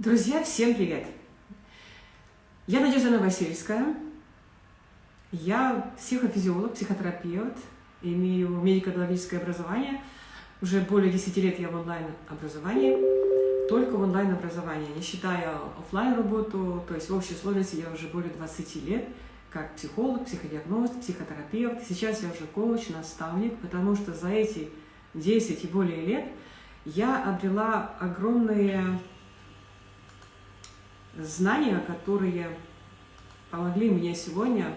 Друзья, всем привет! Я Надежда Новосельская. Я психофизиолог, психотерапевт, имею медико-биологическое образование. Уже более 10 лет я в онлайн-образовании, только в онлайн-образовании, не считая офлайн работу то есть в общей сложности я уже более 20 лет как психолог, психодиагност, психотерапевт. Сейчас я уже коуч, наставник, потому что за эти 10 и более лет я обрела огромные знания, которые помогли мне сегодня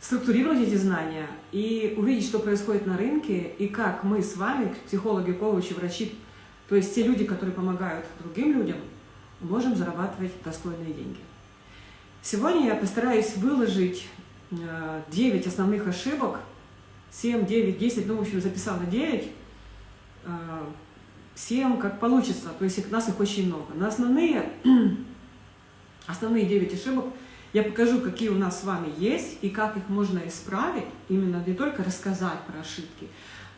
структурировать эти знания и увидеть, что происходит на рынке, и как мы с вами, психологи, коучи, врачи, то есть те люди, которые помогают другим людям, можем зарабатывать достойные деньги. Сегодня я постараюсь выложить 9 э, основных ошибок, 7, 9, 10, ну, в общем, записала 9, всем как получится, то есть нас их очень много. На основные, основные 9 ошибок я покажу, какие у нас с вами есть и как их можно исправить, именно не только рассказать про ошибки,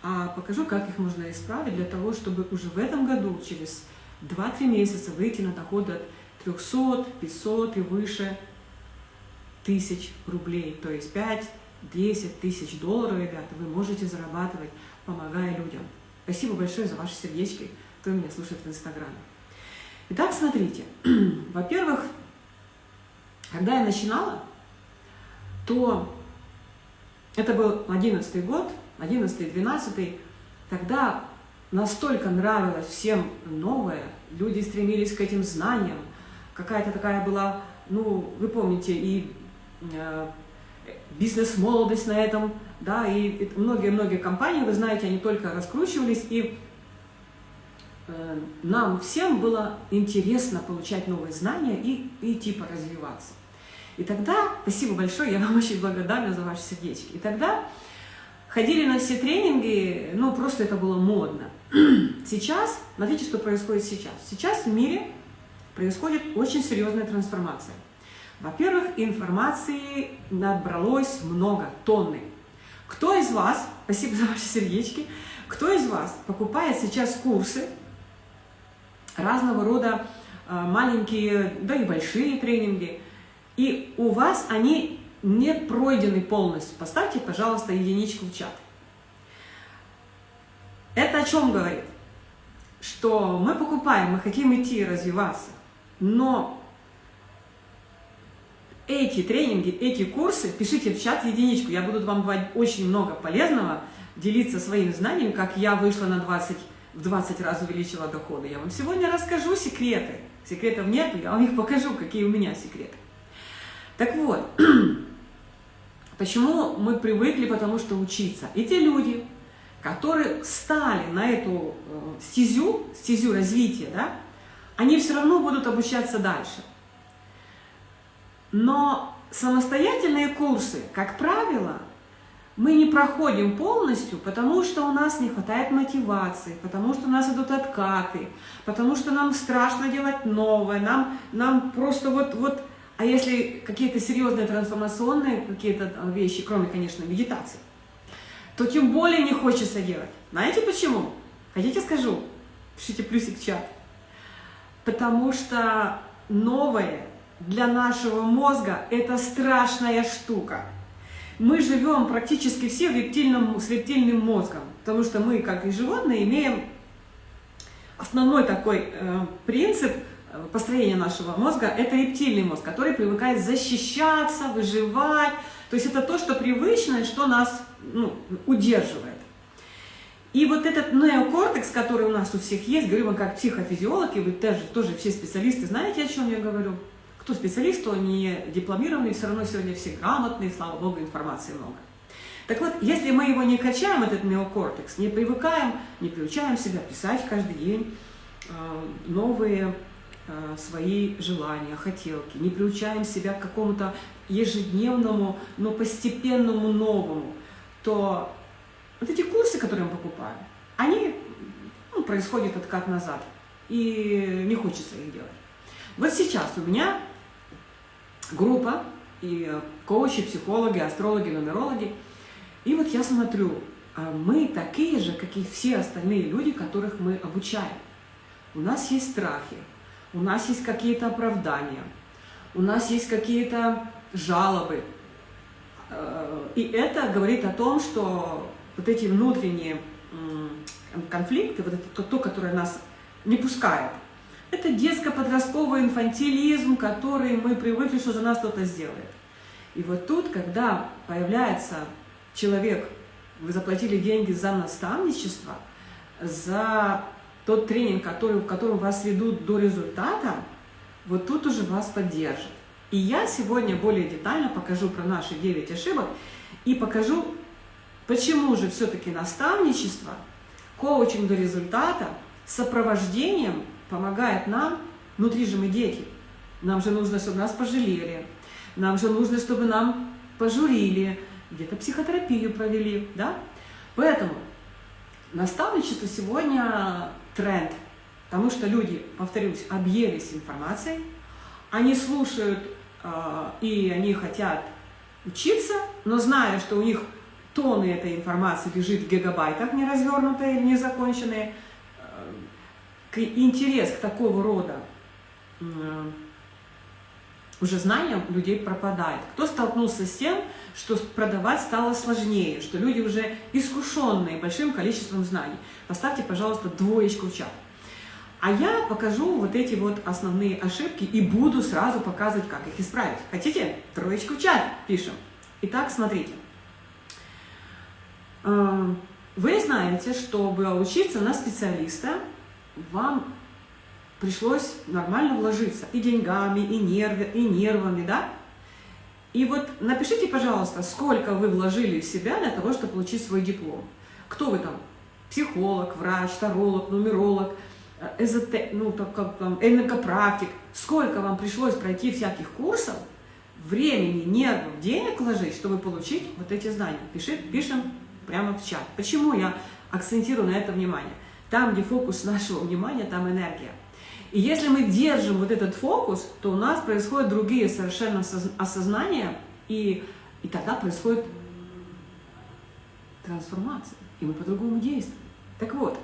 а покажу, как их можно исправить для того, чтобы уже в этом году, через 2-3 месяца, выйти на доходы от 300, 500 и выше тысяч рублей, то есть 5-10 тысяч долларов, ребята, вы можете зарабатывать, помогая людям. Спасибо большое за ваши сердечки, кто меня слушает в Инстаграме. Итак, смотрите. Во-первых, когда я начинала, то это был 11 год, 11-12, тогда настолько нравилось всем новое, люди стремились к этим знаниям, какая-то такая была, ну, вы помните, и э, бизнес-молодость на этом, да, и многие-многие компании, вы знаете, они только раскручивались, и э, нам всем было интересно получать новые знания и, и типа развиваться. И тогда, спасибо большое, я вам очень благодарна за ваши сердечки. И тогда ходили на все тренинги, ну просто это было модно. Сейчас, смотрите, что происходит сейчас. Сейчас в мире происходит очень серьезная трансформация. Во-первых, информации набралось много, тонны. Кто из вас, спасибо за ваши сердечки, кто из вас покупает сейчас курсы, разного рода а, маленькие, да и большие тренинги, и у вас они не пройдены полностью. Поставьте, пожалуйста, единичку в чат. Это о чем говорит? Что мы покупаем, мы хотим идти развиваться, но эти тренинги, эти курсы, пишите в чат единичку, я буду вам давать очень много полезного, делиться своим знанием, как я вышла на 20, в 20 раз увеличила доходы. Я вам сегодня расскажу секреты. Секретов нет, я вам их покажу, какие у меня секреты. Так вот, почему мы привыкли, потому что учиться. И те люди, которые стали на эту э, стезю, стезю развития, да, они все равно будут обучаться дальше. Но самостоятельные курсы, как правило, мы не проходим полностью, потому что у нас не хватает мотивации, потому что у нас идут откаты, потому что нам страшно делать новое, нам, нам просто вот, вот... А если какие-то серьезные трансформационные какие-то вещи, кроме, конечно, медитации, то тем более не хочется делать. Знаете почему? Хотите скажу? Пишите плюсик в чат. Потому что новое для нашего мозга это страшная штука. Мы живем практически все в рептильном, с рептильным мозгом, потому что мы, как и животные, имеем основной такой э, принцип э, построения нашего мозга – это рептильный мозг, который привыкает защищаться, выживать. То есть это то, что привычное, что нас ну, удерживает. И вот этот неокортекс, который у нас у всех есть, говорю вам как психофизиолог, вы тоже, тоже все специалисты знаете, о чем я говорю – кто специалист, кто не дипломированный, все равно сегодня все грамотные, слава богу, информации много. Так вот, если мы его не качаем, этот неокортекс, не привыкаем, не приучаем себя писать каждый день э, новые э, свои желания, хотелки, не приучаем себя к какому-то ежедневному, но постепенному новому, то вот эти курсы, которые мы покупаем, они, ну, происходит откат назад, и не хочется их делать. Вот сейчас у меня группа, и коучи, психологи, астрологи, нумерологи. И вот я смотрю, а мы такие же, как и все остальные люди, которых мы обучаем. у нас есть страхи, у нас есть какие-то оправдания, у нас есть какие-то жалобы. Э, и это говорит о том, что вот эти внутренние конфликты, вот это то, которое нас не пускает, это детско-подростковый инфантилизм, который мы привыкли, что за нас кто-то сделает. И вот тут, когда появляется человек, вы заплатили деньги за наставничество, за тот тренинг, который, в котором вас ведут до результата, вот тут уже вас поддержит. И я сегодня более детально покажу про наши 9 ошибок и покажу, почему же все-таки наставничество, коучинг до результата сопровождением помогает нам, внутри же мы дети. Нам же нужно, чтобы нас пожалели, нам же нужно, чтобы нам пожурили, где-то психотерапию провели, да? Поэтому наставничество сегодня тренд, потому что люди, повторюсь, объелись информацией, они слушают э, и они хотят учиться, но зная, что у них тонны этой информации лежит в гигабайтах, не развернутые, э, интерес к такого рода э, уже знаниям людей пропадает. Кто столкнулся с тем, что продавать стало сложнее, что люди уже искушенные большим количеством знаний? Поставьте, пожалуйста, двоечку в чат. А я покажу вот эти вот основные ошибки и буду сразу показывать, как их исправить. Хотите? Троечку в чат пишем. Итак, смотрите. Э, вы знаете, чтобы учиться на специалиста, вам пришлось нормально вложиться и деньгами, и, нервы, и нервами, да? И вот напишите, пожалуйста, сколько вы вложили в себя для того, чтобы получить свой диплом. Кто вы там? Психолог, врач, таролог, нумеролог, э, эзоте, ну, так как там, энергопрактик. Сколько вам пришлось пройти всяких курсов, времени, нервов, денег вложить, чтобы получить вот эти знания? Пиши, пишем прямо в чат. Почему я акцентирую на это внимание? Там, где фокус нашего внимания, там энергия. И если мы держим вот этот фокус, то у нас происходят другие совершенно осознания, и, и тогда происходит трансформация, и мы по-другому действуем. Так вот,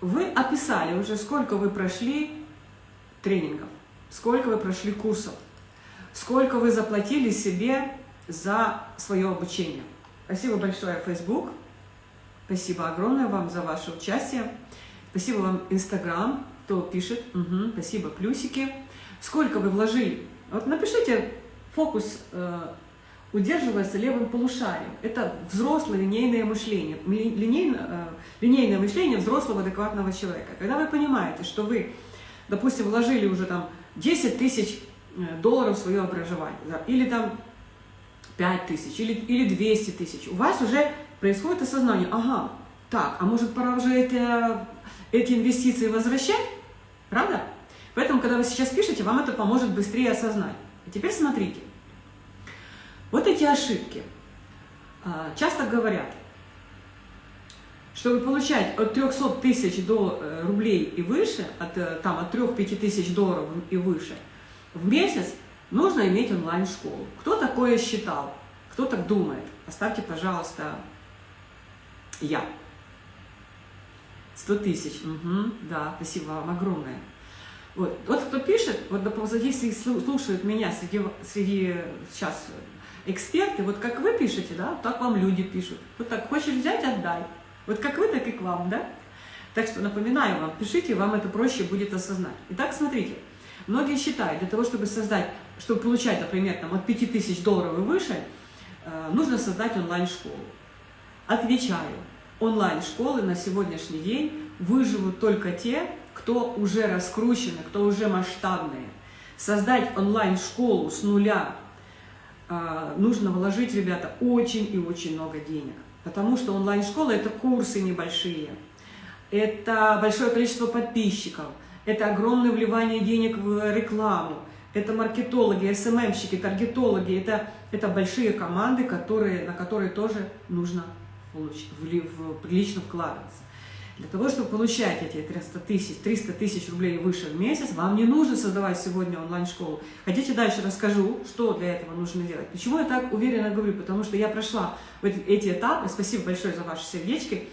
вы описали уже, сколько вы прошли тренингов, сколько вы прошли курсов, сколько вы заплатили себе за свое обучение. Спасибо большое, Facebook. Спасибо огромное вам за ваше участие. Спасибо вам, Инстаграм, кто пишет. Угу, спасибо, плюсики. Сколько вы вложили? Вот напишите, фокус э, удерживается левым полушарием. Это взрослое линейное мышление. Линейное, э, линейное мышление взрослого адекватного человека. Когда вы понимаете, что вы, допустим, вложили уже там 10 тысяч э, долларов в свое образование, да, или там 5 тысяч, или, или 200 тысяч, у вас уже происходит осознание, ага, так, а может пора уже это эти инвестиции возвращать, правда? Поэтому, когда вы сейчас пишете, вам это поможет быстрее осознать. А теперь смотрите. Вот эти ошибки. А, часто говорят, чтобы получать от 300 тысяч до э, рублей и выше, от, э, там, от 3-5 тысяч долларов и выше, в месяц нужно иметь онлайн-школу. Кто такое считал? Кто так думает? Оставьте, пожалуйста, я. 100 тысяч. Угу, да, спасибо вам огромное. Вот, вот кто пишет, вот если слушают меня среди, среди сейчас эксперты, вот как вы пишете, да, так вам люди пишут. Вот так, хочешь взять, отдай. Вот как вы, так и к вам, да? Так что напоминаю вам, пишите, вам это проще будет осознать. Итак, смотрите, многие считают, для того, чтобы создать, чтобы получать, например, там, от 5000 долларов и выше, э, нужно создать онлайн-школу. Отвечаю, онлайн-школы на сегодняшний день выживут только те, кто уже раскручены, кто уже масштабные. Создать онлайн-школу с нуля э, нужно вложить, ребята, очень и очень много денег. Потому что онлайн-школа – это курсы небольшие, это большое количество подписчиков, это огромное вливание денег в рекламу, это маркетологи, СММщики, таргетологи, это, это большие команды, которые, на которые тоже нужно прилично вкладываться. Для того, чтобы получать эти 300 тысяч, 300 тысяч рублей выше в месяц, вам не нужно создавать сегодня онлайн-школу. Хотите дальше расскажу, что для этого нужно делать. Почему я так уверенно говорю? Потому что я прошла эти этапы, спасибо большое за ваши сердечки,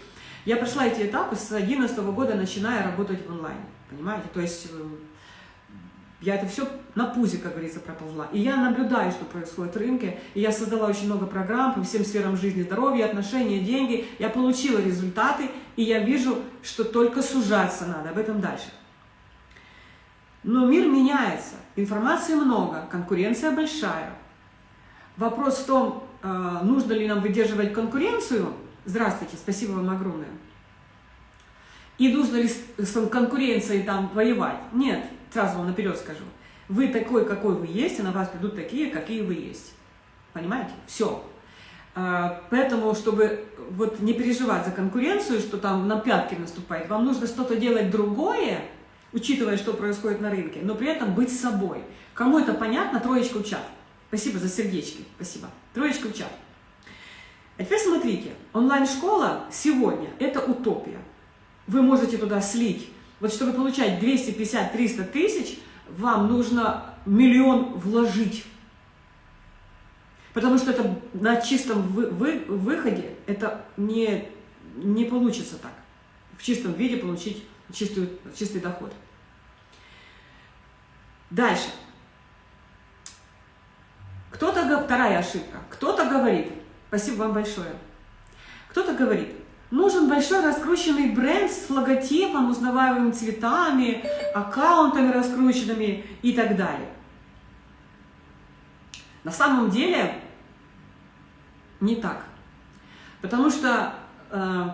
Я прошла эти этапы с 2011 года, начиная работать в онлайне, понимаете? То есть э, я это все на пузе, как говорится, проползла. И я наблюдаю, что происходит в рынке. И я создала очень много программ по всем сферам жизни, здоровья, отношения, деньги. Я получила результаты, и я вижу, что только сужаться надо. Об этом дальше. Но мир меняется, информации много, конкуренция большая. Вопрос в том, э, нужно ли нам выдерживать конкуренцию. Здравствуйте, спасибо вам огромное. И нужно ли с конкуренцией там воевать? Нет, сразу вам наперед скажу. Вы такой, какой вы есть, и на вас придут такие, какие вы есть. Понимаете? Все. А, поэтому, чтобы вот не переживать за конкуренцию, что там на пятки наступает, вам нужно что-то делать другое, учитывая, что происходит на рынке, но при этом быть собой. Кому это понятно, троечку в чат. Спасибо за сердечки, спасибо. Троечку в чат. А теперь смотрите, онлайн-школа сегодня – это утопия. Вы можете туда слить, вот чтобы получать 250-300 тысяч, вам нужно миллион вложить. Потому что это на чистом вы, вы, выходе это не, не получится так. В чистом виде получить чистую, чистый доход. Дальше. Кто-то, вторая ошибка, кто-то говорит, спасибо вам большое, кто-то говорит, нужен большой раскрученный бренд с логотипом, узнаваемыми цветами, аккаунтами раскрученными и так далее. На самом деле не так. Потому что э,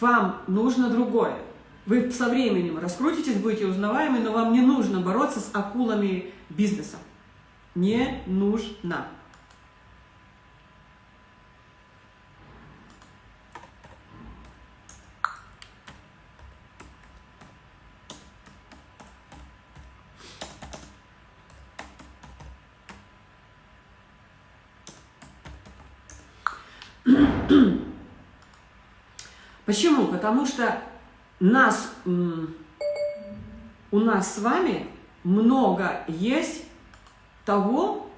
вам нужно другое. Вы со временем раскрутитесь, будете узнаваемы, но вам не нужно бороться с акулами бизнеса. Не нужно. Почему? Потому что нас, у нас с вами много есть того,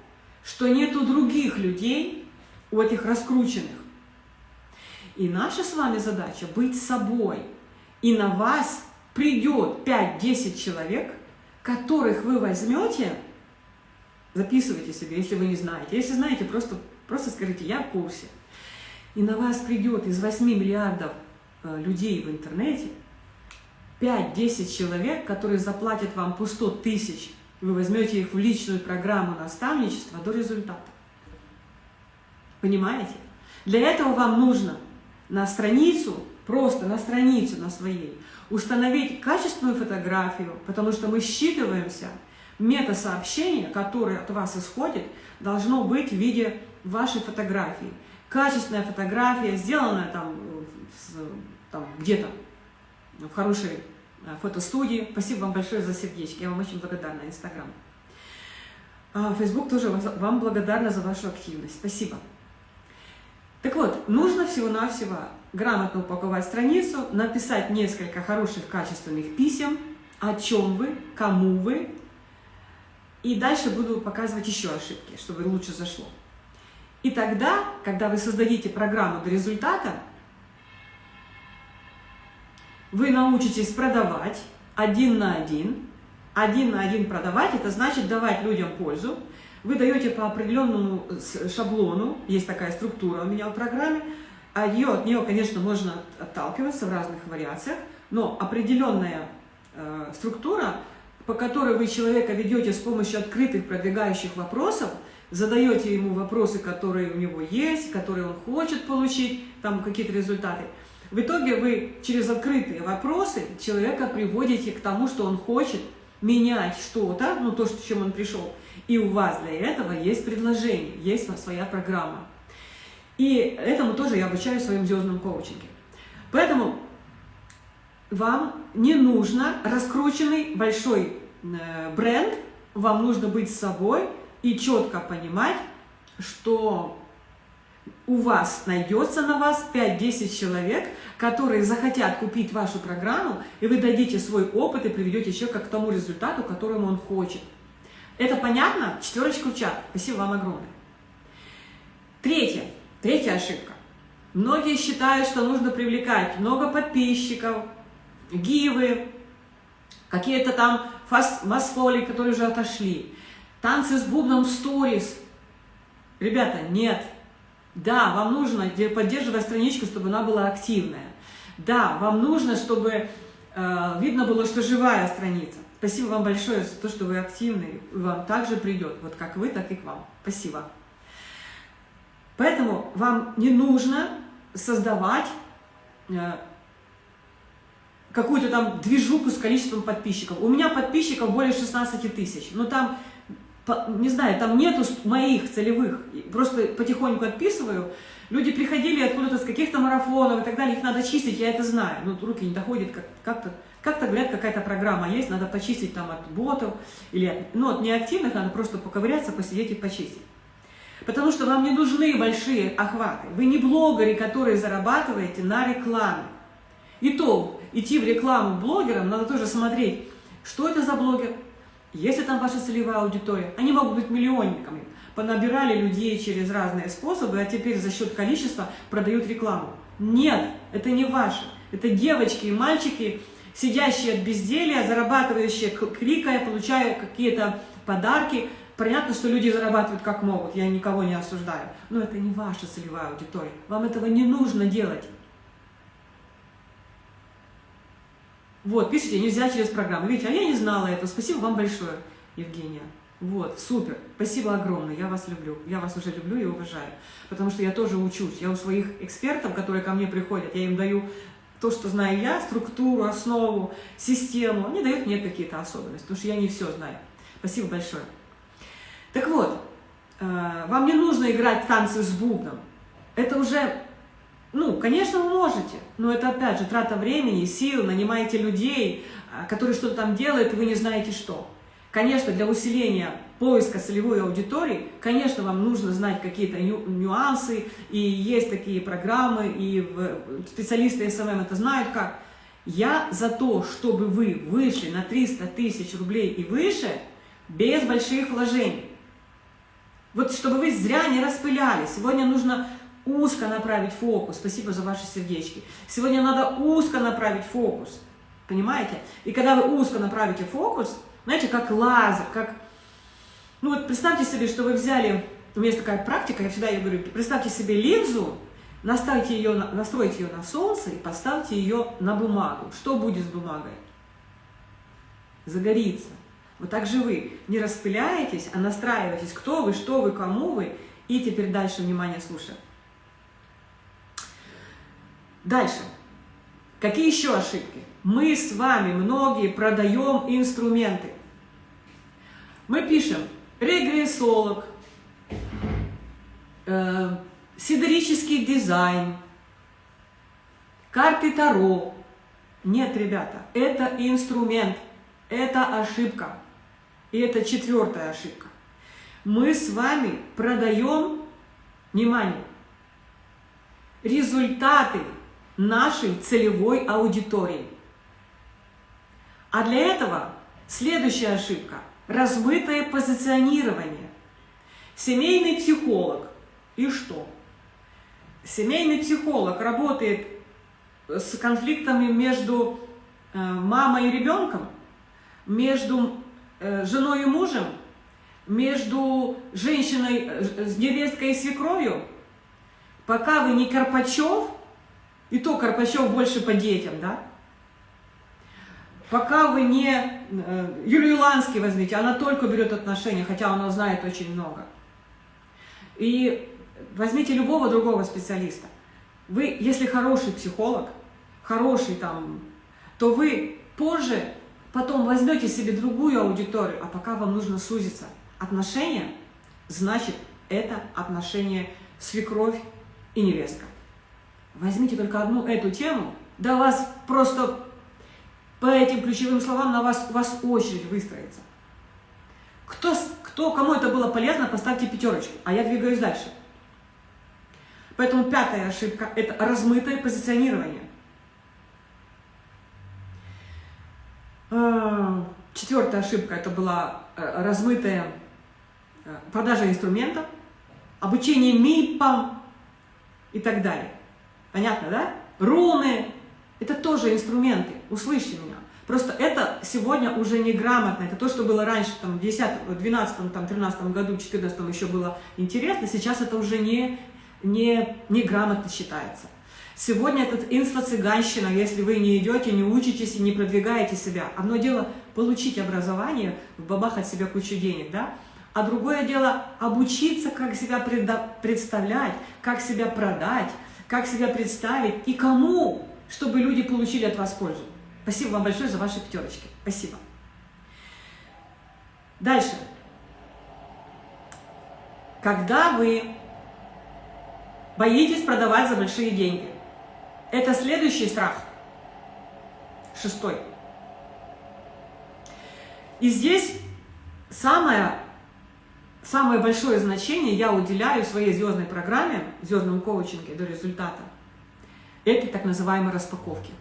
что нет у других людей, у этих раскрученных. И наша с вами задача быть собой. И на вас придет 5-10 человек, которых вы возьмете, записывайте себе, если вы не знаете. Если знаете, просто, просто скажите, я в курсе. И на вас придет из 8 миллиардов людей в интернете 5-10 человек, которые заплатят вам по 100 тысяч, вы возьмете их в личную программу наставничества до результата. Понимаете? Для этого вам нужно на страницу, просто на страницу на своей, установить качественную фотографию, потому что мы считываемся, мета-сообщение, которое от вас исходит, должно быть в виде вашей фотографии. Качественная фотография, сделанная там, там где-то в хорошей Э, фотостудии. Спасибо вам большое за сердечки, я вам очень благодарна, Инстаграм. Фейсбук тоже вам благодарна за вашу активность. Спасибо. Так вот, нужно всего-навсего грамотно упаковать страницу, написать несколько хороших, качественных писем, о чем вы, кому вы, и дальше буду показывать еще ошибки, чтобы лучше зашло. И тогда, когда вы создадите программу до результата, вы научитесь продавать один на один. Один на один продавать, это значит давать людям пользу. Вы даете по определенному шаблону, есть такая структура у меня в программе, а ее, от нее, конечно, можно отталкиваться в разных вариациях, но определенная э, структура, по которой вы человека ведете с помощью открытых продвигающих вопросов, задаете ему вопросы, которые у него есть, которые он хочет получить, там какие-то результаты – в итоге вы через открытые вопросы человека приводите к тому, что он хочет менять что-то, ну то, с чем он пришел. И у вас для этого есть предложение, есть своя программа. И этому тоже я обучаю в своем звездном коучинге. Поэтому вам не нужно раскрученный большой э, бренд, вам нужно быть собой и четко понимать, что у вас найдется на вас 5-10 человек, которые захотят купить вашу программу, и вы дадите свой опыт и приведете человека к тому результату, которому он хочет. Это понятно? Четверочку в чат. Спасибо вам огромное. Третье. Третья ошибка. Многие считают, что нужно привлекать много подписчиков, гивы, какие-то там масфоли, которые уже отошли, танцы с бубном в сторис. Ребята, нет. Да, вам нужно поддерживать страничку, чтобы она была активная. Да, вам нужно, чтобы э, видно было, что живая страница. Спасибо вам большое за то, что вы активны, вам также придет, вот как вы, так и к вам. Спасибо. Поэтому вам не нужно создавать э, какую-то там движуху с количеством подписчиков. У меня подписчиков более 16 тысяч, но там, не знаю, там нету моих целевых, просто потихоньку отписываю. Люди приходили откуда-то с каких-то марафонов и так далее, их надо чистить, я это знаю, но руки не доходят как-то. Как-то, говорят, какая-то программа есть, надо почистить там от ботов, или, ну, от неактивных надо просто поковыряться, посидеть и почистить. Потому что вам не нужны большие охваты. Вы не блогеры, которые зарабатываете на рекламе. И то, идти в рекламу блогерам, надо тоже смотреть, что это за блогер, есть ли там ваша целевая аудитория. Они могут быть миллионниками, понабирали людей через разные способы, а теперь за счет количества продают рекламу. Нет, это не ваше. Это девочки и мальчики, сидящие от безделия, зарабатывающие, кликая, получая какие-то подарки. Понятно, что люди зарабатывают как могут, я никого не осуждаю. Но это не ваша целевая аудитория. Вам этого не нужно делать. Вот, пишите, нельзя через программу. Видите, а я не знала этого. Спасибо вам большое, Евгения. Вот, супер. Спасибо огромное. Я вас люблю. Я вас уже люблю и уважаю. Потому что я тоже учусь. Я у своих экспертов, которые ко мне приходят, я им даю то, что знаю я, структуру, основу, систему. Они дают мне какие-то особенности, потому что я не все знаю. Спасибо большое. Так вот, э, вам не нужно играть танцы с бубном. Это уже ну, конечно, вы можете, но это, опять же, трата времени, сил, нанимаете людей, а, которые что-то там делают, и вы не знаете что. Конечно, для усиления поиска целевой аудитории, конечно, вам нужно знать какие-то нюансы, и есть такие программы, и специалисты SMM это знают как. Я за то, чтобы вы вышли на 300 тысяч рублей и выше, без больших вложений. Вот чтобы вы зря не распыляли. Сегодня нужно узко направить фокус. Спасибо за ваши сердечки. Сегодня надо узко направить фокус. Понимаете? И когда вы узко направите фокус, знаете, как лазер, как... Ну вот представьте себе, что вы взяли... У меня есть такая практика, я всегда ее говорю, представьте себе линзу, наставьте ее, настройте ее на солнце и поставьте ее на бумагу. Что будет с бумагой? Загорится. Вот так же вы не распыляетесь, а настраиваетесь, кто вы, что вы, кому вы. И теперь дальше, внимание, слушаем. Дальше. Какие еще ошибки? Мы с вами многие продаем инструменты. Мы пишем регрессолог, э, сидерический дизайн, карты Таро. Нет, ребята, это инструмент, это ошибка. И это четвертая ошибка. Мы с вами продаем, внимание, результаты нашей целевой аудитории. А для этого следующая ошибка – размытое позиционирование. Семейный психолог. И что? Семейный психолог работает с конфликтами между э, мамой и ребенком, между э, женой и мужем, между женщиной, э, с невесткой и свекровью. Пока вы не Карпачев, и то Карпачев больше по детям, да? Пока вы не э, Юлию Ланский возьмите, она только берет отношения, хотя она знает очень много. И возьмите любого другого специалиста. Вы, если хороший психолог, хороший там, то вы позже потом возьмете себе другую аудиторию, а пока вам нужно сузиться. Отношения, значит, это отношение свекровь и невестка. Возьмите только одну эту тему, да вас просто по этим ключевым словам на вас, у вас очередь выстроится. Кто, кто, кому это было полезно, поставьте пятерочку, а я двигаюсь дальше. Поэтому пятая ошибка – это размытое позиционирование. А, четвертая ошибка – это была э, размытая э, продажа инструмента, обучение МИПам и так далее. Понятно, да? Руны – это тоже инструменты, услышьте меня. Просто это сегодня уже неграмотно, это то, что было раньше, там, в 10, 12, там, 13 году, 14 еще было интересно, сейчас это уже не, не, неграмотно считается. Сегодня это инфо-цыганщина, если вы не идете, не учитесь и не продвигаете себя. Одно дело получить образование, бабахать себе кучу денег, да? А другое дело обучиться, как себя представлять, как себя продать, как себя представить и кому, чтобы люди получили от вас пользу. Спасибо вам большое за ваши пятерочки. Спасибо. Дальше. Когда вы боитесь продавать за большие деньги, это следующий страх. Шестой. И здесь самое, самое большое значение я уделяю своей звездной программе, звездном коучинге до результата. Это так называемые распаковки.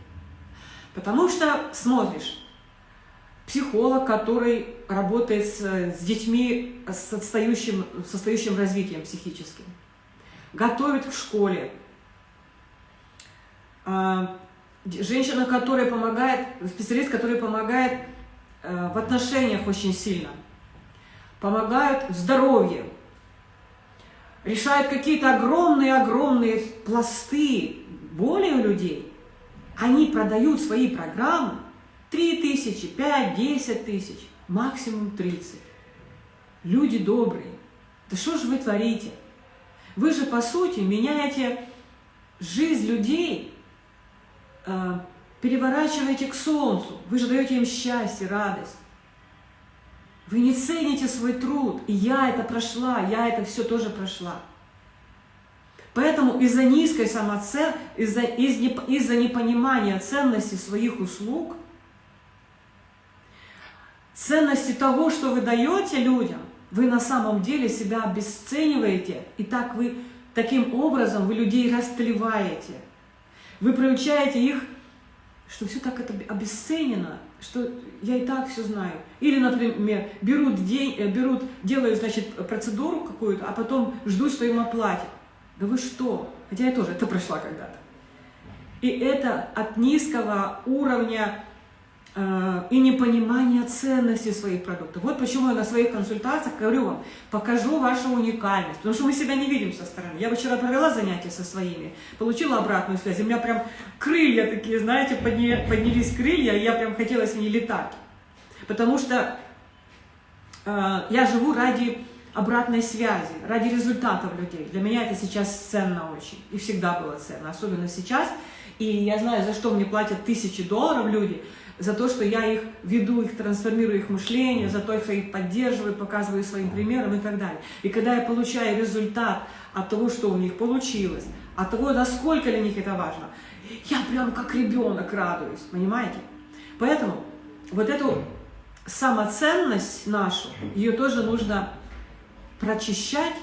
Потому что смотришь, психолог, который работает с, с детьми с отстающим, с отстающим развитием психическим, готовит в школе, а, женщина, которая помогает, специалист, который помогает э, в отношениях очень сильно, помогают в здоровье, решают какие-то огромные-огромные пласты боли у людей, они продают свои программы 3 тысячи, 5, 10 тысяч, максимум 30. Люди добрые. Да что же вы творите? Вы же, по сути, меняете жизнь людей э, переворачиваете к солнцу, вы же даете им счастье, радость. Вы не цените свой труд, и я это прошла, я это все тоже прошла. Поэтому из-за низкой самоценки, из-за из из непонимания ценности своих услуг, ценности того, что вы даете людям, вы на самом деле себя обесцениваете, и так вы, таким образом вы людей растлеваете – вы приучаете их, что все так это обесценено, что я и так все знаю. Или, например, берут, день, э, берут делают, значит, процедуру какую-то, а потом ждут, что им оплатят. Да вы что? Хотя я тоже это прошла когда-то. И это от низкого уровня и непонимание ценности своих продуктов. Вот почему я на своих консультациях говорю вам, покажу вашу уникальность, потому что мы себя не видим со стороны. Я вчера провела занятия со своими, получила обратную связь, у меня прям крылья такие, знаете, поднялись крылья, и я прям хотела с ней летать. Потому что э, я живу ради обратной связи, ради результатов людей. Для меня это сейчас ценно очень, и всегда было ценно, особенно сейчас. И я знаю, за что мне платят тысячи долларов люди – за то, что я их веду, их трансформирую их мышление, за то, что я их поддерживаю, показываю своим примером и так далее. И когда я получаю результат от того, что у них получилось, от того, насколько для них это важно, я прям как ребенок радуюсь, понимаете? Поэтому вот эту самоценность нашу, ее тоже нужно прочищать,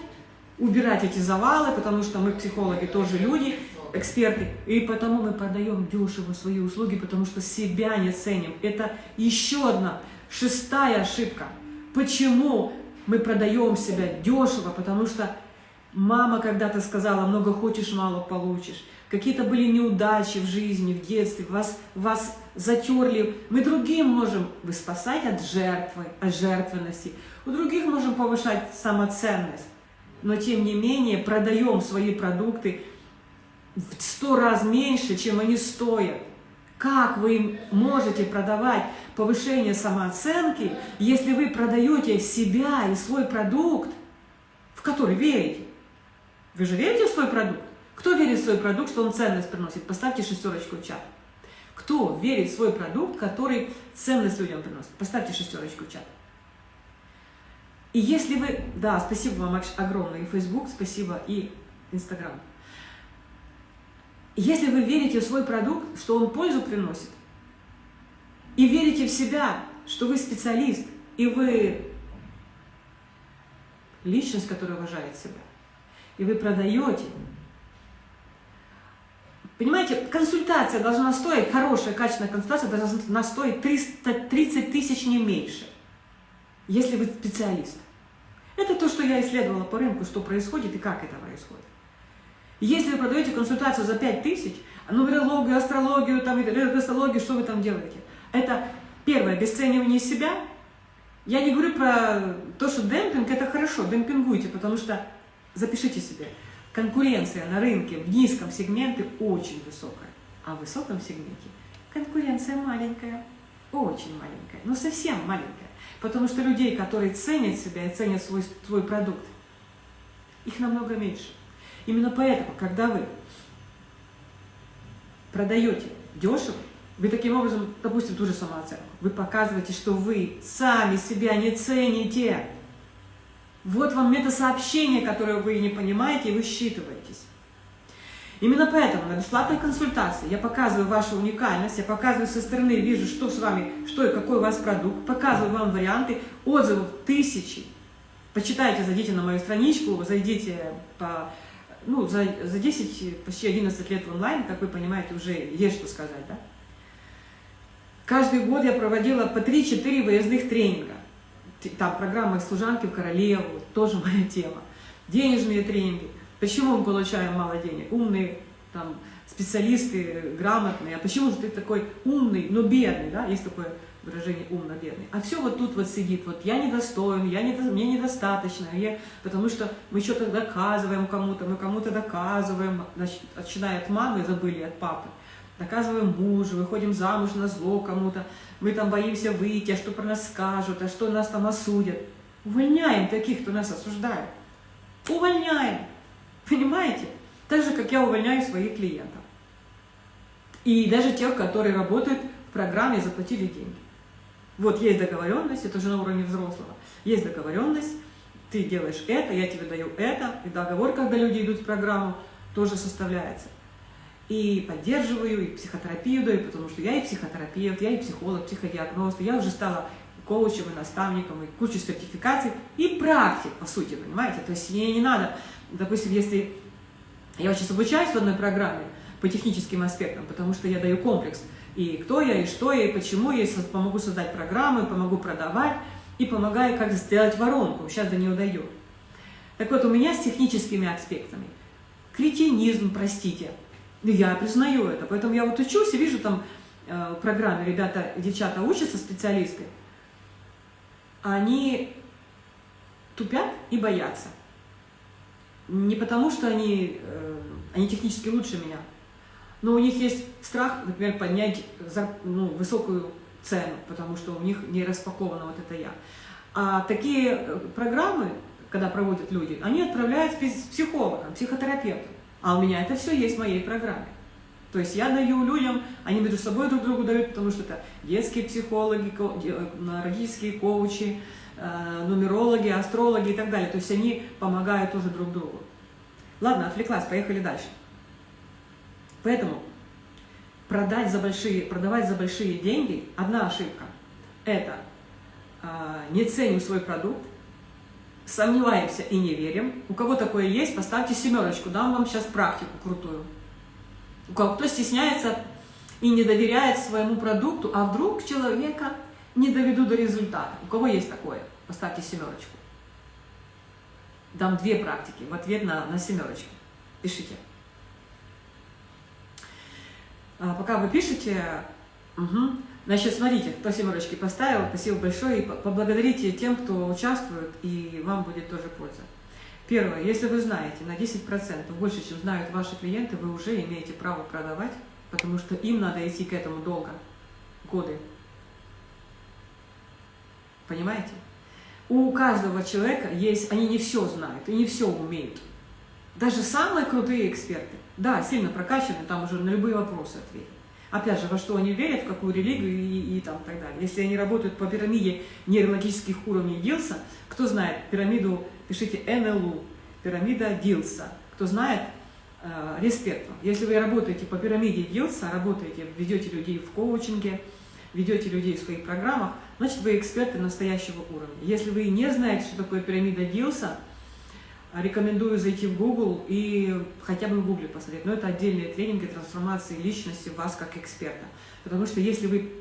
убирать эти завалы, потому что мы, психологи, тоже люди, эксперты, и потому мы продаем дешево свои услуги, потому что себя не ценим. Это еще одна, шестая ошибка. Почему мы продаем себя дешево? Потому что мама когда-то сказала, много хочешь, мало получишь. Какие-то были неудачи в жизни, в детстве, вас, вас затерли. Мы другим можем вы спасать от жертвы, от жертвенности. У других можем повышать самоценность. Но тем не менее продаем свои продукты в сто раз меньше, чем они стоят. Как вы можете продавать повышение самооценки, если вы продаете себя и свой продукт, в который верите? Вы же верите в свой продукт? Кто верит в свой продукт, что он ценность приносит? Поставьте шестерочку в чат. Кто верит в свой продукт, который ценность людям приносит? Поставьте шестерочку в чат. И если вы... Да, спасибо вам огромное. И Facebook, спасибо, и Instagram. Если вы верите в свой продукт, что он пользу приносит, и верите в себя, что вы специалист, и вы личность, которая уважает себя, и вы продаете, Понимаете, консультация должна стоить, хорошая, качественная консультация должна стоить 330 тысяч, не меньше, если вы специалист. Это то, что я исследовала по рынку, что происходит и как это происходит. Если вы продаете консультацию за 5 тысяч, нумерологию, астрологию, там, энергосологию, что вы там делаете? Это первое, обесценивание себя. Я не говорю про то, что демпинг – это хорошо, демпингуйте, потому что, запишите себе, конкуренция на рынке в низком сегменте очень высокая, а в высоком сегменте конкуренция маленькая, очень маленькая, но совсем маленькая. Потому что людей, которые ценят себя и ценят свой, свой продукт, их намного меньше. Именно поэтому, когда вы продаете дешево, вы таким образом, допустим, ту же самооценку, вы показываете, что вы сами себя не цените. Вот вам мета-сообщение, которое вы не понимаете, и вы считываетесь. Именно поэтому на бесплатной консультации я показываю вашу уникальность, я показываю со стороны, вижу, что с вами, что и какой у вас продукт, показываю вам варианты, отзывов тысячи. Почитайте, зайдите на мою страничку, зайдите по, ну, за, за 10, почти 11 лет в онлайн, как вы понимаете, уже есть что сказать, да? Каждый год я проводила по 3-4 выездных тренинга. Там программа «Служанки в королеву», тоже моя тема. Денежные тренинги. Почему мы получаем мало денег? Умные там, специалисты, грамотные. А почему же ты такой умный, но бедный? Да? Есть такое выражение умно-бедный. А все вот тут вот сидит, вот я недостоин, я не, мне недостаточно, я, потому что мы что-то доказываем кому-то, мы кому-то доказываем, значит, начиная от мамы, забыли от папы, доказываем мужу, выходим замуж на зло кому-то, мы там боимся выйти, а что про нас скажут, а что нас там осудят. Увольняем таких, кто нас осуждает. Увольняем. Понимаете? Так же, как я увольняю своих клиентов. И даже тех, которые работают в программе «Заплатили деньги». Вот есть договоренность, это уже на уровне взрослого. Есть договоренность, ты делаешь это, я тебе даю это. И договор, когда люди идут в программу, тоже составляется. И поддерживаю, и психотерапию даю, потому что я и психотерапевт, я и психолог, психодиагноз, я уже стала коучем и наставником, и кучу сертификаций, и практик, по сути, понимаете? То есть мне не надо допустим, если я сейчас обучаюсь в одной программе по техническим аспектам, потому что я даю комплекс, и кто я, и что я, и почему я помогу создать программы, помогу продавать, и помогаю, как сделать воронку, сейчас до нее дойдем. Так вот, у меня с техническими аспектами кретинизм, простите, я признаю это, поэтому я вот учусь и вижу там э, в ребята, девчата учатся, специалисты, они тупят и боятся. Не потому, что они, э, они технически лучше меня, но у них есть страх, например, поднять ну, высокую цену, потому что у них не распаковано вот это я. А такие э, программы, когда проводят люди, они отправляют с психологом, психотерапевтом. А у меня это все есть в моей программе. То есть я даю людям, они между собой друг другу дают, потому что это детские психологи, родительские коучи, Э, нумерологи, астрологи и так далее. То есть они помогают тоже друг другу. Ладно, отвлеклась, поехали дальше. Поэтому продать за большие, продавать за большие деньги – одна ошибка. Это э, не ценим свой продукт, сомневаемся и не верим. У кого такое есть, поставьте семерочку, дам вам сейчас практику крутую. У кого кто стесняется и не доверяет своему продукту, а вдруг человека не доведу до результата. У кого есть такое? Поставьте семерочку. Дам две практики в ответ на, на семерочку. Пишите. А, пока вы пишете, угу. значит, смотрите, кто семерочки поставил, спасибо большое, и поблагодарите тем, кто участвует, и вам будет тоже польза. Первое, если вы знаете на 10% больше, чем знают ваши клиенты, вы уже имеете право продавать, потому что им надо идти к этому долго, годы. Понимаете? У каждого человека есть, они не все знают и не все умеют. Даже самые крутые эксперты, да, сильно прокачаны, там уже на любые вопросы ответят. Опять же, во что они верят, в какую религию и, и там так далее. Если они работают по пирамиде нейрологических уровней Дилса, кто знает пирамиду, пишите НЛУ, пирамида Дилса. Кто знает, э, респект вам. Если вы работаете по пирамиде Дилса, работаете, ведете людей в коучинге, ведете людей в своих программах, значит вы эксперты настоящего уровня. Если вы не знаете, что такое пирамида Дилса, рекомендую зайти в Google и хотя бы в Google посмотреть. Но это отдельные тренинги трансформации личности вас как эксперта. Потому что если вы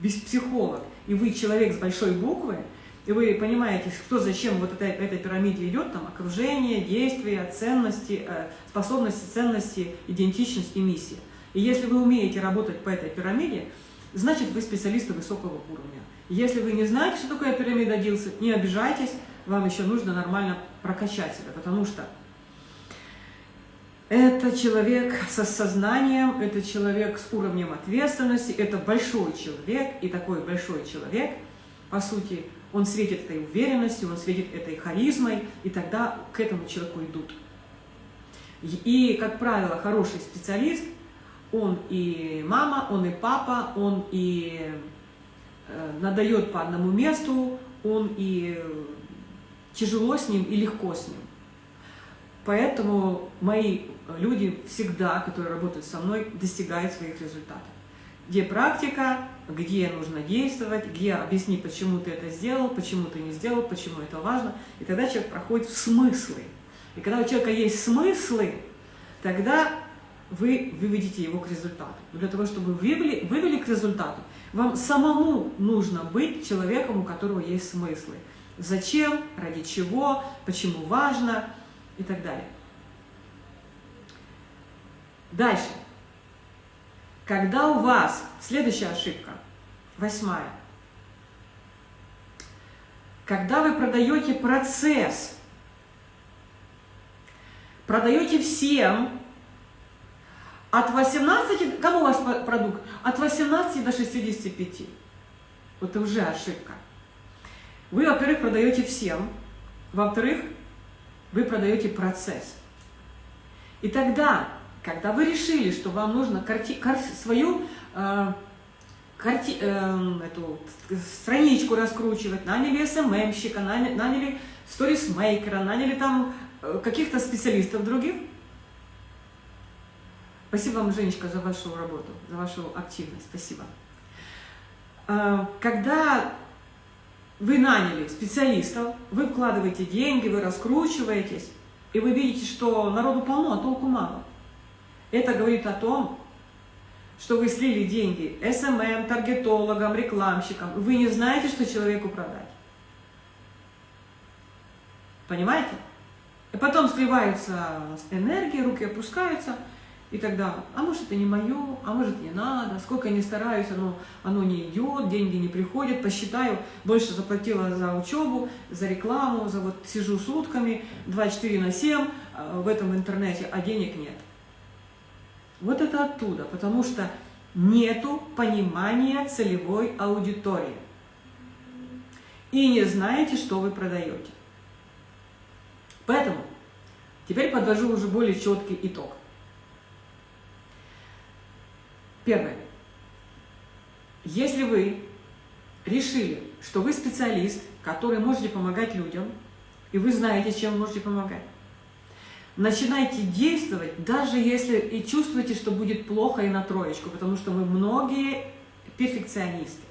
без психолог и вы человек с большой буквы, и вы понимаете, кто зачем вот этой, этой пирамиде идет, там окружение, действия, ценности, э, способности, ценности, идентичность и миссия. И если вы умеете работать по этой пирамиде, значит вы специалисты высокого уровня. Если вы не знаете, что такое пирамида Дилса, не обижайтесь, вам еще нужно нормально прокачать себя, потому что это человек со сознанием, это человек с уровнем ответственности, это большой человек, и такой большой человек, по сути, он светит этой уверенностью, он светит этой харизмой, и тогда к этому человеку идут. И, как правило, хороший специалист, он и мама, он и папа, он и надает по одному месту, он и тяжело с ним и легко с ним. Поэтому мои люди всегда, которые работают со мной, достигают своих результатов. Где практика, где нужно действовать, где объясни, почему ты это сделал, почему ты не сделал, почему это важно. И тогда человек проходит в смыслы. И когда у человека есть смыслы, тогда вы выведите его к результату. Но для того, чтобы вы вывели, вывели к результату, вам самому нужно быть человеком, у которого есть смыслы. Зачем, ради чего, почему важно и так далее. Дальше. Когда у вас, следующая ошибка, восьмая, когда вы продаете процесс, продаете всем, от 18, кому ваш продукт? От 18 до 65. Вот это уже ошибка. Вы, во-первых, продаете всем, во-вторых, вы продаете процесс. И тогда когда вы решили, что вам нужно карти, кар, свою э, карти, э, эту страничку раскручивать, наняли СММщика, наняли, наняли сторисмейкера, наняли там э, каких-то специалистов других. Спасибо вам, Женечка, за вашу работу, за вашу активность. Спасибо. Э, когда вы наняли специалистов, вы вкладываете деньги, вы раскручиваетесь, и вы видите, что народу полно, а толку мало. Это говорит о том, что вы слили деньги SMM, таргетологам, рекламщикам. Вы не знаете, что человеку продать. Понимаете? И потом сливается энергия, руки опускаются, и тогда, а может это не мое, а может не надо, сколько я не стараюсь, оно, оно не идет, деньги не приходят, посчитаю, больше заплатила за учебу, за рекламу, за вот сижу сутками, 24 на 7 а, в этом интернете, а денег нет. Вот это оттуда, потому что нету понимания целевой аудитории. И не знаете, что вы продаете. Поэтому теперь подвожу уже более четкий итог. Первое. Если вы решили, что вы специалист, который можете помогать людям, и вы знаете, чем вы можете помогать, начинайте действовать, даже если и чувствуете, что будет плохо и на троечку, потому что мы многие перфекционисты.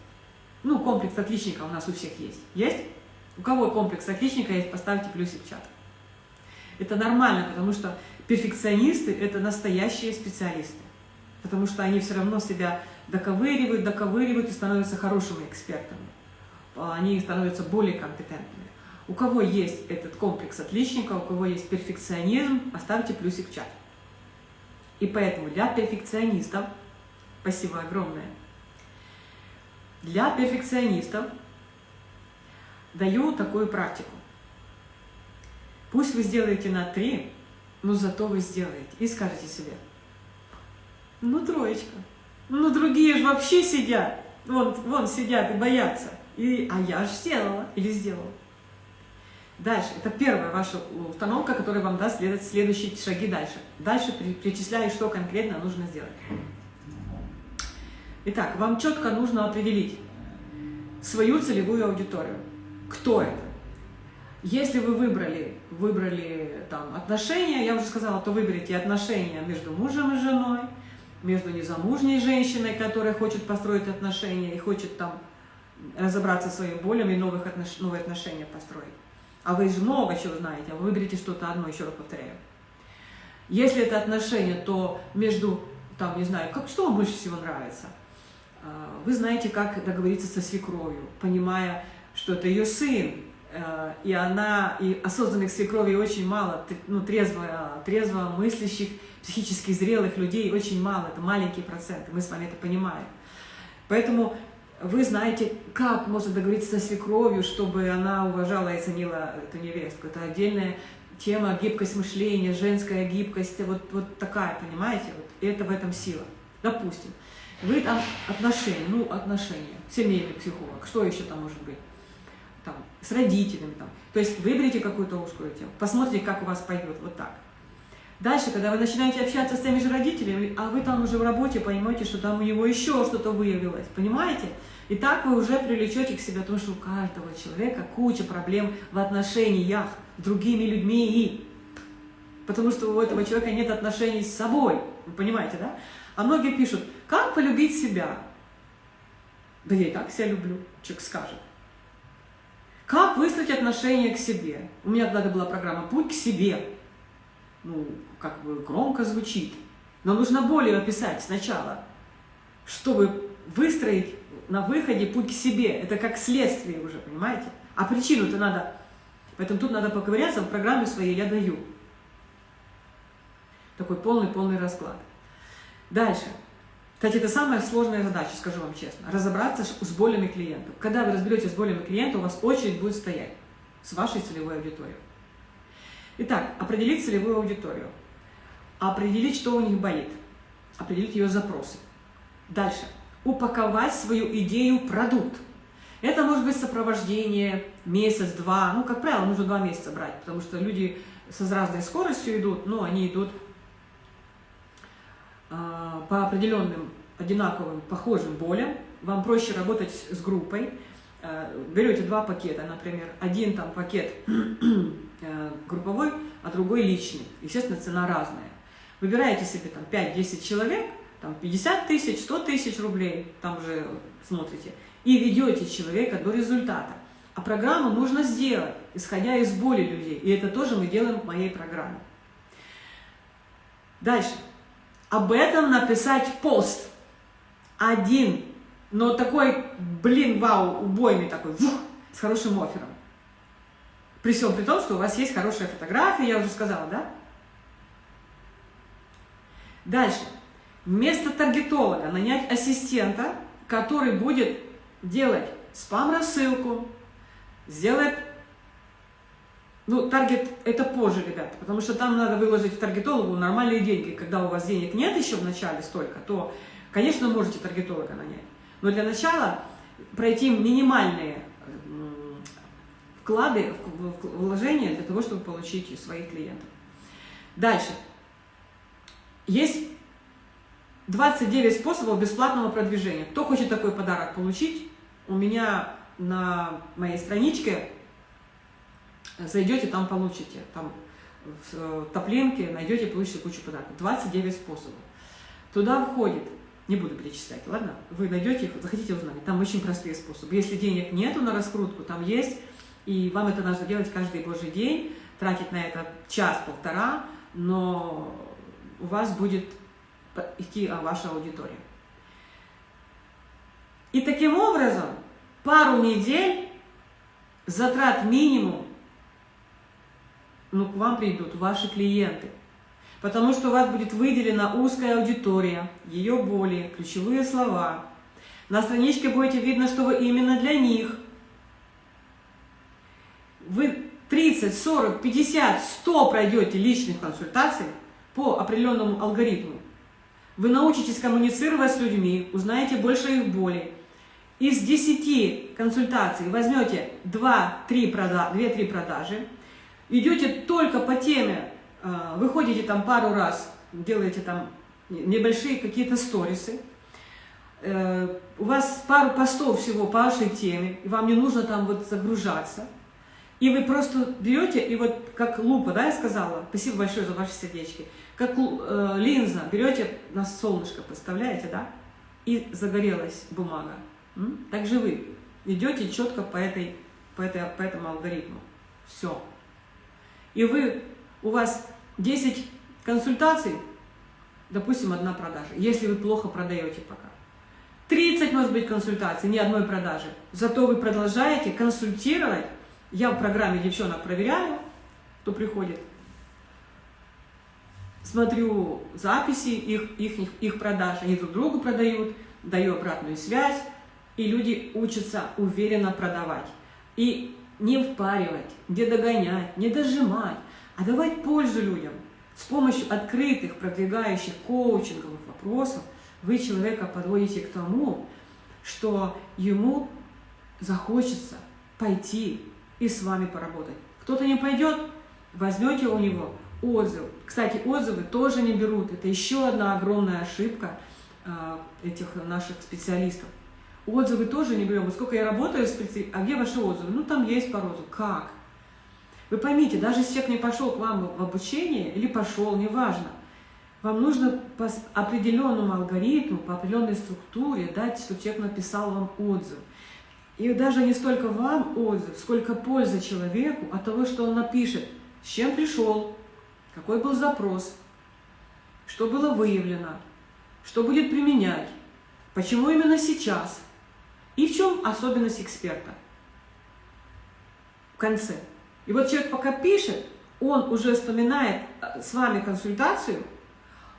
Ну, комплекс отличника у нас у всех есть. Есть? У кого комплекс отличника есть, поставьте плюсик в чат. Это нормально, потому что перфекционисты – это настоящие специалисты. Потому что они все равно себя доковыривают, доковыривают и становятся хорошими экспертами. Они становятся более компетентными. У кого есть этот комплекс отличника, у кого есть перфекционизм, оставьте плюсик в чат. И поэтому для перфекционистов, спасибо огромное, для перфекционистов даю такую практику. Пусть вы сделаете на три, но зато вы сделаете. И скажете себе, ну троечка, ну другие же вообще сидят, вон, вон сидят и боятся. И, а я же сделала или сделала. Дальше, это первая ваша установка, которая вам даст следовать следующие шаги дальше. Дальше перечисляю, что конкретно нужно сделать. Итак, вам четко нужно определить свою целевую аудиторию. Кто это? Если вы выбрали, выбрали там, отношения, я уже сказала, то выберите отношения между мужем и женой, между незамужней женщиной, которая хочет построить отношения и хочет там разобраться со своими болями и новых отнош... новые отношения построить а вы же много чего знаете, а вы выберете что-то одно, еще раз повторяю. Если это отношения, то между, там, не знаю, как, что вам больше всего нравится? А, вы знаете, как договориться со свекровью, понимая, что это ее сын, э, и она, и осознанных свекровей очень мало, ну, трезво, трезво мыслящих, психически зрелых людей очень мало, это маленькие проценты, мы с вами это понимаем. Поэтому вы знаете, как можно договориться со свекровью, чтобы она уважала и ценила эту невестку. Это отдельная тема гибкость мышления, женская гибкость, вот, вот такая, понимаете? Вот, и это в этом сила. Допустим, вы там отношения, ну, отношения, семейный психолог, что еще там может быть? Там, с родителями там. То есть выберите какую-то узкую тему, посмотрите, как у вас пойдет, вот так. Дальше, когда вы начинаете общаться с теми же родителями, а вы там уже в работе поймете, что там у него еще что-то выявилось, понимаете? И так вы уже привлечете к себе, потому что у каждого человека куча проблем в отношениях с другими людьми. Потому что у этого человека нет отношений с собой. Вы понимаете, да? А многие пишут, как полюбить себя? Да я и так себя люблю, человек скажет. Как выстроить отношения к себе? У меня тогда была программа «Путь к себе» ну, как бы громко звучит. Но нужно более описать сначала, чтобы выстроить на выходе путь к себе. Это как следствие уже, понимаете? А причину-то надо... Поэтому тут надо поковыряться, в программе своей я даю. Такой полный-полный расклад. Дальше. Кстати, это самая сложная задача, скажу вам честно. Разобраться с болями клиентов. Когда вы разберетесь с болями клиента, у вас очередь будет стоять с вашей целевой аудиторией. Итак, определить целевую аудиторию, определить, что у них болит, определить ее запросы. Дальше. Упаковать свою идею продукт. Это может быть сопровождение месяц-два, ну, как правило, нужно два месяца брать, потому что люди с разной скоростью идут, но они идут э, по определенным одинаковым, похожим болям. Вам проще работать с группой. Э, берете два пакета, например, один там пакет Э, групповой, а другой личный. Естественно, цена разная. Выбираете себе там 5-10 человек, там 50 тысяч, 100 тысяч рублей, там уже смотрите, и ведете человека до результата. А программу нужно сделать, исходя из боли людей. И это тоже мы делаем в моей программе. Дальше. Об этом написать пост. Один. Но такой, блин, вау, убойный такой, вух, с хорошим оффером. При всем при том, что у вас есть хорошая фотография, я уже сказала, да? Дальше. Вместо таргетолога нанять ассистента, который будет делать спам-рассылку, сделает... Ну, таргет это позже, ребята, потому что там надо выложить в таргетологу нормальные деньги. Когда у вас денег нет еще в начале столько, то, конечно, можете таргетолога нанять. Но для начала пройти минимальные вклады, вложения для того, чтобы получить своих клиентов. Дальше. Есть 29 способов бесплатного продвижения. Кто хочет такой подарок получить, у меня на моей страничке зайдете, там получите. Там в топлинке найдете, получите кучу подарков. 29 способов. Туда входит, не буду перечислять, ладно? Вы найдете их, захотите узнать. Там очень простые способы. Если денег нету на раскрутку, там есть и вам это нужно делать каждый божий день, тратить на это час-полтора, но у вас будет идти ваша аудитория. И таким образом, пару недель, затрат минимум, ну, к вам придут ваши клиенты. Потому что у вас будет выделена узкая аудитория, ее боли, ключевые слова. На страничке будет видно, что вы именно для них – вы 30, 40, 50, 100 пройдете личных консультаций по определенному алгоритму, вы научитесь коммуницировать с людьми, узнаете больше их боли. Из 10 консультаций возьмете 2-3 продажи, продажи, идете только по теме, а, выходите там пару раз, делаете там небольшие какие-то сторисы, э, у вас пару постов всего по вашей теме, и вам не нужно там вот загружаться – и вы просто берете, и вот как лупа, да, я сказала, спасибо большое за ваши сердечки, как э, линза берете на солнышко, поставляете, да, и загорелась бумага. М? Так же вы идете четко по, этой, по, этой, по этому алгоритму. Все. И вы, у вас 10 консультаций, допустим, одна продажа, если вы плохо продаете пока. 30 может быть консультаций, ни одной продажи. Зато вы продолжаете консультировать. Я в программе девчонок проверяю, кто приходит. Смотрю записи их, их, их продаж, они друг другу продают, даю обратную связь, и люди учатся уверенно продавать. И не впаривать, не догонять, не дожимать, а давать пользу людям. С помощью открытых, продвигающих коучинговых вопросов вы человека подводите к тому, что ему захочется пойти и с вами поработать. Кто-то не пойдет, возьмете у него отзыв. Кстати, отзывы тоже не берут. Это еще одна огромная ошибка э, этих наших специалистов. Отзывы тоже не берем. Вот сколько я работаю, а где ваши отзывы? Ну, там есть пару отзывов. Как? Вы поймите, даже если человек не пошел к вам в обучение, или пошел, неважно, вам нужно по определенному алгоритму, по определенной структуре дать, чтобы человек написал вам отзыв. И даже не столько вам отзыв, сколько польза человеку от того, что он напишет, с чем пришел, какой был запрос, что было выявлено, что будет применять, почему именно сейчас, и в чем особенность эксперта в конце. И вот человек пока пишет, он уже вспоминает э, с вами консультацию,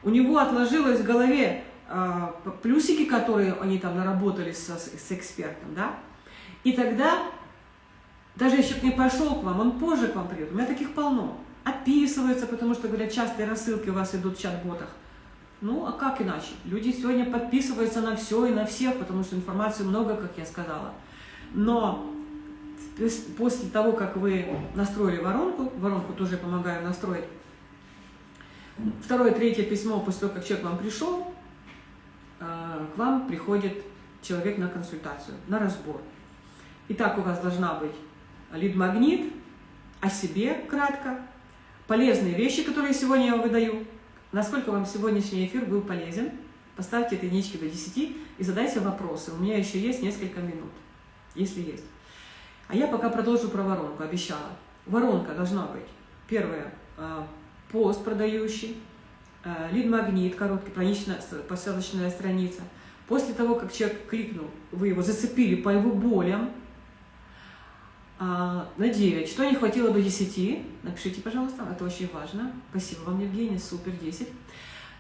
у него отложилось в голове э, плюсики, которые они там наработали с, с экспертом, да, и тогда, даже если не пошел к вам, он позже к вам придет, у меня таких полно, описывается, потому что, говорят, частые рассылки у вас идут в чат-ботах, ну, а как иначе? Люди сегодня подписываются на все и на всех, потому что информации много, как я сказала. Но после того, как вы настроили воронку, воронку тоже помогаю настроить, второе, третье письмо, после того, как человек вам пришел, э, к вам приходит человек на консультацию, на разбор. Итак, у вас должна быть лид-магнит, о себе кратко, полезные вещи, которые сегодня я выдаю, насколько вам сегодняшний эфир был полезен. Поставьте единички до 10 и задайте вопросы. У меня еще есть несколько минут, если есть. А я пока продолжу про воронку, обещала. Воронка должна быть, первое, а, пост продающий, а, лид-магнит, короткий, посадочная страница. После того, как человек кликнул, вы его зацепили по его болям, а, на 9. Что не хватило до 10? Напишите, пожалуйста, это очень важно. Спасибо вам, Евгения, супер, 10.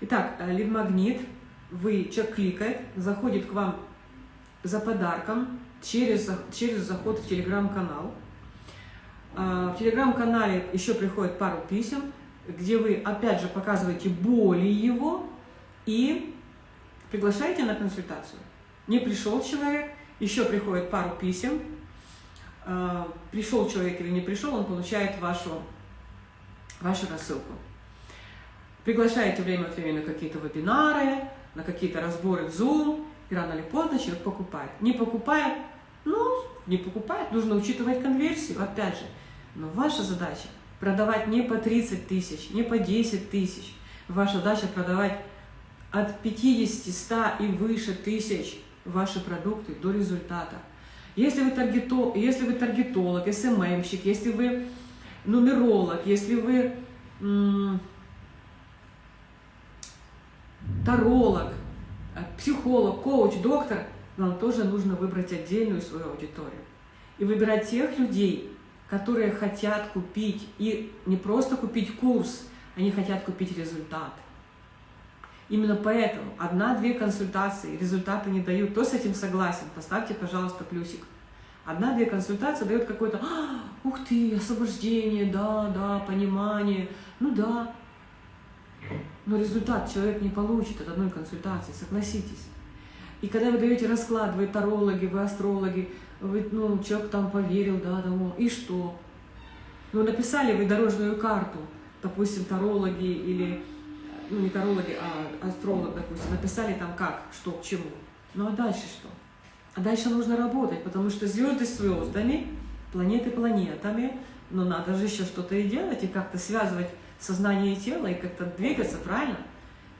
Итак, э, лид-магнит. Вы, человек кликает, заходит к вам за подарком через, через заход в телеграм-канал. А, в телеграм-канале еще приходит пару писем, где вы опять же показываете боли его и приглашаете на консультацию. Не пришел человек, еще приходит пару писем, Э, пришел человек или не пришел, он получает вашу, вашу рассылку. Приглашаете время от времени на какие-то вебинары, на какие-то разборы в Zoom, и рано или поздно человек покупает. Не покупает, ну, не покупает, нужно учитывать конверсию, опять же. Но ваша задача продавать не по 30 тысяч, не по 10 тысяч. Ваша задача продавать от 50, 100 и выше тысяч ваши продукты до результата. Если вы, таргето, если вы таргетолог, СММщик, если вы нумеролог, если вы таролог, психолог, коуч, доктор, вам тоже нужно выбрать отдельную свою аудиторию. И выбирать тех людей, которые хотят купить, и не просто купить курс, они хотят купить результат. Именно поэтому одна-две консультации результаты не дают. Кто с этим согласен? Поставьте, пожалуйста, плюсик. Одна-две консультации дают какой-то, а, ух ты, освобождение, да, да, понимание. Ну да. Но результат человек не получит от одной консультации, согласитесь. И когда вы даете расклад, вы тарологи, вы астрологи, вы, ну, человек там поверил, да, тому, и что? Ну, написали вы дорожную карту, допустим, тарологи или ну не тарологи, а астролог, допустим, написали там как, что, к чему. Ну а дальше что? А дальше нужно работать, потому что звезды звездами, планеты планетами, но надо же еще что-то и делать, и как-то связывать сознание и тело, и как-то двигаться, правильно?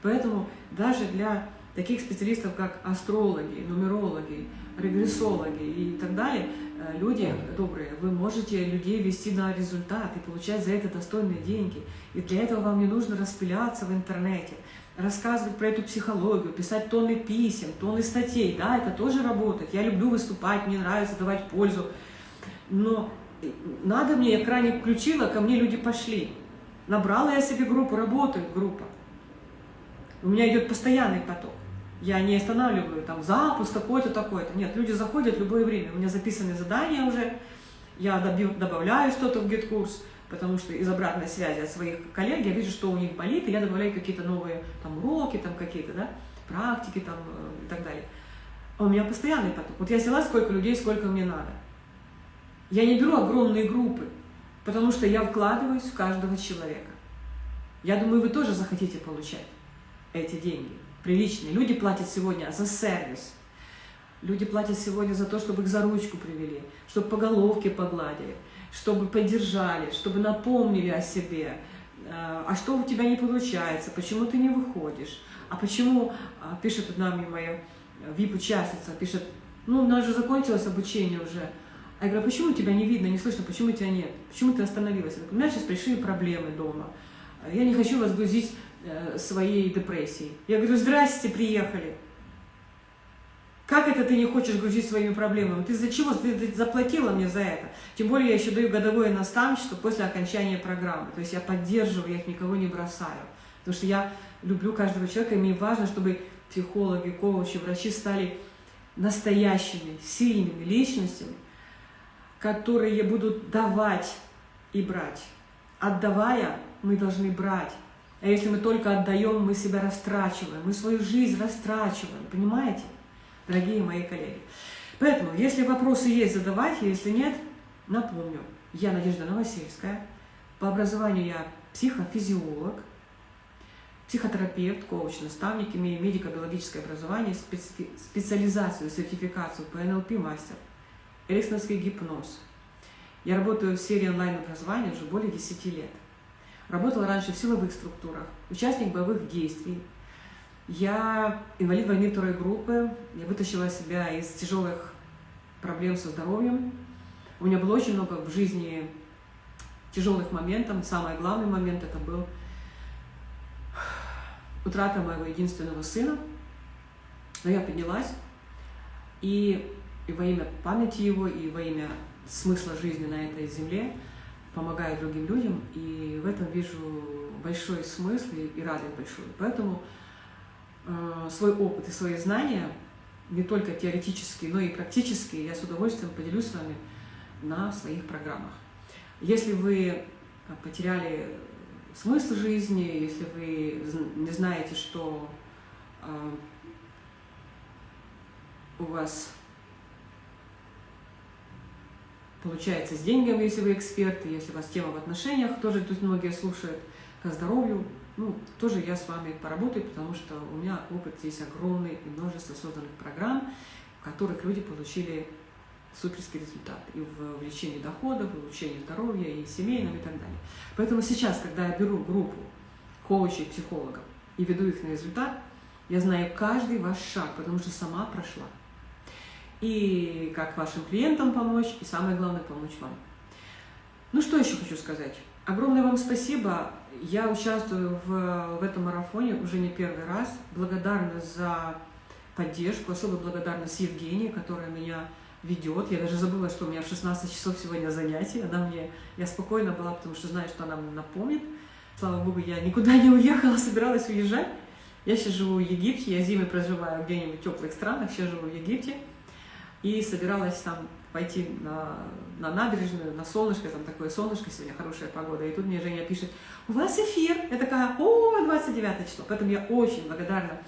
Поэтому даже для таких специалистов, как астрологи, нумерологи, регрессологи и так далее, э, люди добрые, вы можете людей вести на результат и получать за это достойные деньги. И для этого вам не нужно распыляться в интернете. рассказывать про эту психологию, писать тонны писем, тонны статей, да, это тоже работает. Я люблю выступать, мне нравится давать пользу. Но надо мне, я крайне включила, ко мне люди пошли. Набрала я себе группу, работает группа. У меня идет постоянный поток. Я не останавливаю там запуск такой-то, такой-то. Нет, люди заходят в любое время. У меня записаны задания уже, я добавляю что-то в гид-курс, потому что из обратной связи от своих коллег я вижу, что у них болит, и я добавляю какие-то новые там уроки, там какие-то, да, практики там э, и так далее. А у меня постоянный поток. Вот я взяла сколько людей, сколько мне надо. Я не беру огромные группы, потому что я вкладываюсь в каждого человека. Я думаю, вы тоже захотите получать эти деньги, приличные. Люди платят сегодня за сервис, Люди платят сегодня за то, чтобы их за ручку привели, чтобы по головке погладили, чтобы поддержали, чтобы напомнили о себе. А, что у тебя не получается? Почему ты не выходишь? А почему, а, пишет одна мне моя VIP-участница, пишет, ну, у нас же закончилось обучение уже. А я говорю, а почему тебя не видно, не слышно, почему тебя нет? Почему ты остановилась? Я говорю, у меня сейчас пришли проблемы дома. Я не хочу вас грузить э, своей депрессией. Я говорю, здрасте, приехали. Как это ты не хочешь грузить своими проблемами? Ты за чего? Ты заплатила мне за это. Тем более я еще даю годовое наставничество после окончания программы. То есть я поддерживаю, я их никого не бросаю. Потому что я люблю каждого человека, и мне важно, чтобы психологи, коучи, врачи стали настоящими, сильными личностями, которые будут давать и брать. Отдавая, мы должны брать. А если мы только отдаем, мы себя растрачиваем, мы свою жизнь растрачиваем, понимаете? дорогие мои коллеги. Поэтому, если вопросы есть, задавайте, если нет, напомню. Я Надежда Новосельская, по образованию я психофизиолог, психотерапевт, коуч, наставник, имею медико-биологическое образование, специ специализацию, сертификацию по НЛП мастер, эриксоновский гипноз. Я работаю в сфере онлайн-образования уже более 10 лет. Работала раньше в силовых структурах, участник боевых действий, я инвалид войны второй группы, я вытащила себя из тяжелых проблем со здоровьем. У меня было очень много в жизни тяжелых моментов. Самый главный момент это был утрата моего единственного сына. Но я поднялась, и, и во имя памяти его, и во имя смысла жизни на этой земле помогаю другим людям, и в этом вижу большой смысл и, и радость большую. Поэтому Э, свой опыт и свои знания, не только теоретические, но и практические, я с удовольствием поделюсь с вами на своих программах. Если вы э, потеряли смысл жизни, если вы не знаете, что э, у вас получается с деньгами, если вы эксперты, если у вас тема в отношениях, тоже тут многие слушают, к здоровью, ну, тоже я с вами поработаю, потому что у меня опыт здесь огромный и множество созданных программ, в которых люди получили суперский результат и в увеличении доходов, и в улучшении здоровья, и семейном, и так далее. Поэтому сейчас, когда я беру группу коучей, психологов и веду их на результат, я знаю каждый ваш шаг, потому что сама прошла. И как вашим клиентам помочь, и самое главное, помочь вам. Ну, что еще хочу сказать? Огромное вам спасибо. Я участвую в, в этом марафоне уже не первый раз. Благодарна за поддержку, особо благодарность Евгении, которая меня ведет. Я даже забыла, что у меня в 16 часов сегодня занятие. Она мне, я спокойно была, потому что знаю, что она мне напомнит. Слава Богу, я никуда не уехала, собиралась уезжать. Я сейчас живу в Египте, я зимой проживаю где-нибудь в теплых странах, сейчас живу в Египте. И собиралась там пойти на, на набережную, на солнышко, там такое солнышко, сегодня хорошая погода. И тут мне Женя пишет, у вас эфир. Я такая, о, 29 число. Поэтому я очень благодарна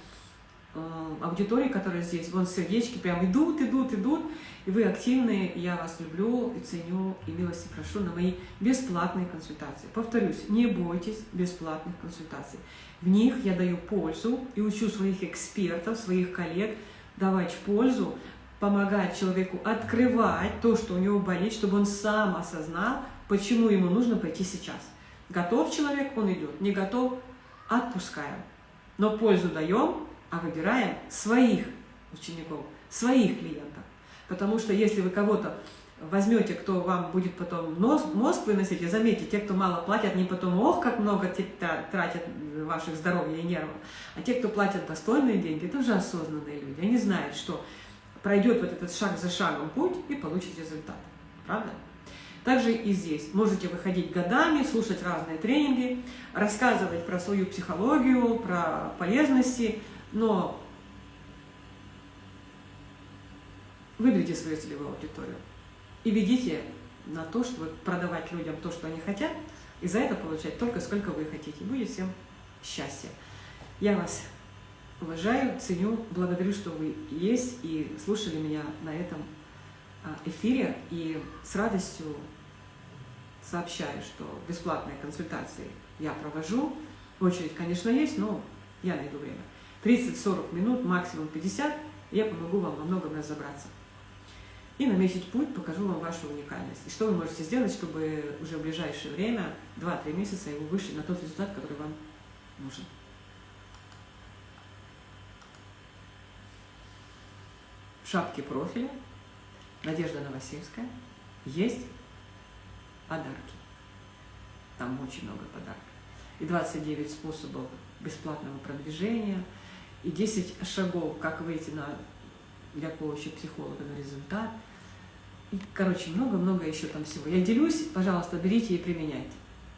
э, аудитории, которая здесь. Вон сердечки прям идут, идут, идут. И вы активные, я вас люблю и ценю, и милости прошу на мои бесплатные консультации. Повторюсь, не бойтесь бесплатных консультаций. В них я даю пользу и учу своих экспертов, своих коллег давать пользу, помогать человеку открывать то, что у него болит, чтобы он сам осознал, почему ему нужно пойти сейчас. Готов человек, он идет. Не готов, отпускаем. Но пользу даем, а выбираем своих учеников, своих клиентов. Потому что если вы кого-то возьмете, кто вам будет потом мозг выносить, и заметьте, те, кто мало платят, они потом, ох, как много тратят ваших здоровья и нервов. А те, кто платят достойные деньги, это уже осознанные люди. Они знают, что пройдет вот этот шаг за шагом путь и получит результат. Правда? Также и здесь. Можете выходить годами, слушать разные тренинги, рассказывать про свою психологию, про полезности, но выберите свою целевую аудиторию и ведите на то, чтобы продавать людям то, что они хотят, и за это получать только сколько вы хотите. Будет всем счастье. Я вас уважаю, ценю, благодарю, что вы есть и слушали меня на этом а, эфире. И с радостью сообщаю, что бесплатные консультации я провожу. Очередь, конечно, есть, но я найду время. 30-40 минут, максимум 50, и я помогу вам во многом разобраться. И наметить путь, покажу вам вашу уникальность. И что вы можете сделать, чтобы уже в ближайшее время, 2-3 месяца, вы вышли на тот результат, который вам нужен. В шапке профиля Надежда Новосельская есть подарки. Там очень много подарков. И 29 способов бесплатного продвижения, и 10 шагов, как выйти на, для коуча психолога на результат. И, короче, много-много еще там всего. Я делюсь, пожалуйста, берите и применяйте.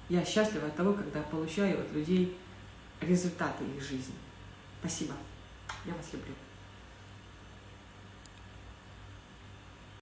Я счастлива от того, когда получаю от людей результаты их жизни. Спасибо. Я вас люблю.